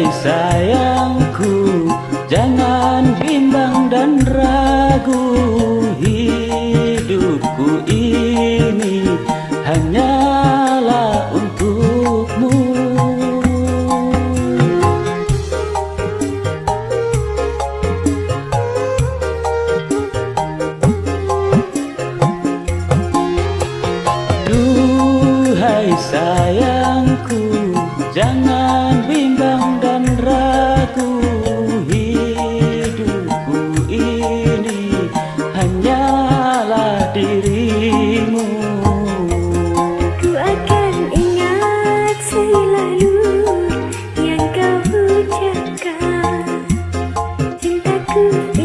ini Thank you.